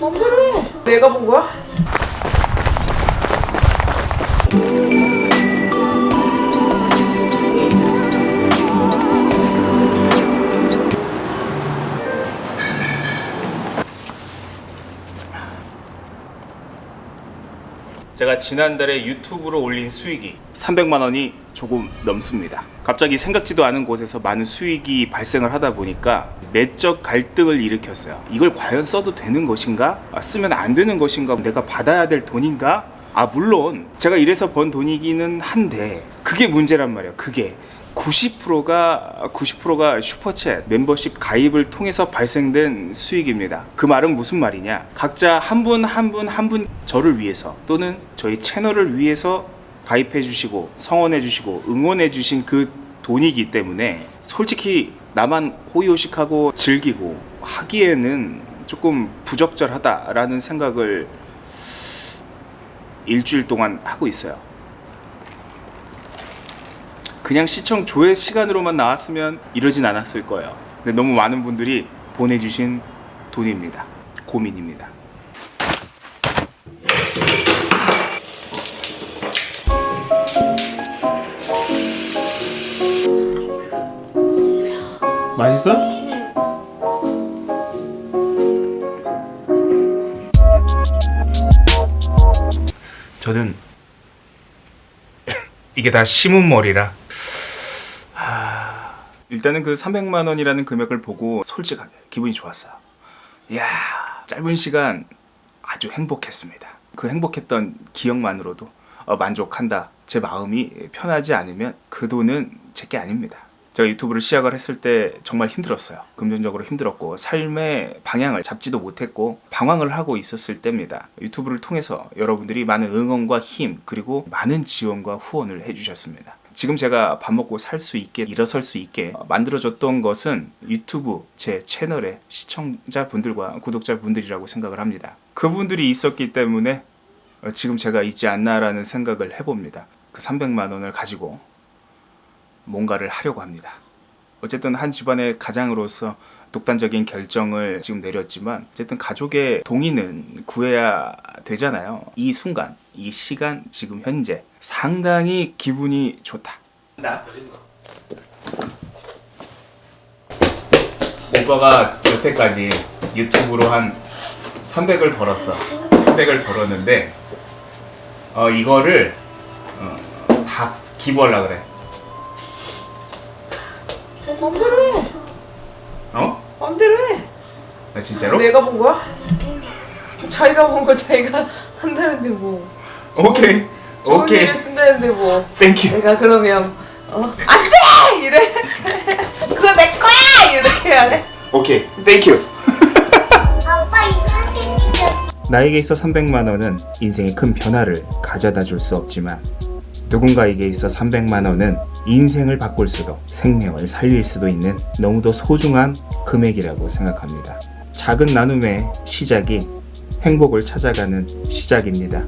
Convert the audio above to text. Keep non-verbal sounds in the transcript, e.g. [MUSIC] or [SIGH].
맘대로 해. 내가 본 거야? 제가 지난달에 유튜브로 올린 수익이 300만 원이 조금 넘습니다. 갑자기 생각지도 않은 곳에서 많은 수익이 발생을 하다 보니까 내적 갈등을 일으켰어요. 이걸 과연 써도 되는 것인가? 아, 쓰면 안 되는 것인가? 내가 받아야 될 돈인가? 아 물론 제가 이래서 번 돈이기는 한데 그게 문제란 말이에요. 그게 90%가 90%가 슈퍼챗 멤버십 가입을 통해서 발생된 수익입니다. 그 말은 무슨 말이냐? 각자 한 분 한 분 한 분 저를 위해서 또는 저희 채널을 위해서 가입해 주시고 성원해 주시고 응원해 주신 그 돈이기 때문에 솔직히 나만 호의호식하고 즐기고 하기에는 조금 부적절하다라는 생각을 일주일 동안 하고 있어요. 그냥 시청 조회 시간으로만 나왔으면 이러진 않았을 거예요. 근데 너무 많은 분들이 보내주신 돈입니다. 고민입니다. 맛있어? 저는 이게 다 심은 머리라 하... 일단은 그 300만 원이라는 금액을 보고 솔직하게 기분이 좋았어요. 이야 짧은 시간 아주 행복했습니다. 그 행복했던 기억만으로도 어, 만족한다. 제 마음이 편하지 않으면 그 돈은 제게 아닙니다. 제가 유튜브를 시작을 했을 때 정말 힘들었어요. 금전적으로 힘들었고 삶의 방향을 잡지도 못했고 방황을 하고 있었을 때입니다. 유튜브를 통해서 여러분들이 많은 응원과 힘 그리고 많은 지원과 후원을 해주셨습니다. 지금 제가 밥 먹고 살 수 있게 일어설 수 있게 만들어줬던 것은 유튜브 제 채널의 시청자분들과 구독자분들이라고 생각을 합니다. 그분들이 있었기 때문에 지금 제가 있지 않나라는 생각을 해봅니다. 그 300만 원을 가지고 뭔가를 하려고 합니다. 어쨌든 한 집안의 가장으로서 독단적인 결정을 지금 내렸지만 어쨌든 가족의 동의는 구해야 되잖아요. 이 순간, 이 시간, 지금 현재 상당히 기분이 좋다. 나 오빠가 여태까지 유튜브로 한 300을 벌었어. 300을 벌었는데 어, 이거를 어, 다 기부하려 그래. 맘대로 해. 어? 맘대로 해. 나 진짜로? 내가 본 거야? 자기가 본 거 자기가 한다는데 뭐. 오케이. 좋은 오케이. 일에 쓴다는데 뭐. Thank you. 내가 그러면 어 안 돼 이래. [LAUGHS] 그거 내 거야 이렇게 해야 돼. 오케이. Thank you. 나에게 있어 300만 원은 인생의 큰 변화를 가져다 줄 수 없지만 누군가에게 있어 300만 원은 인생을 바꿀 수도 생명을 살릴 수도 있는 너무도 소중한 금액이라고 생각합니다. 작은 나눔의 시작이 행복을 찾아가는 시작입니다.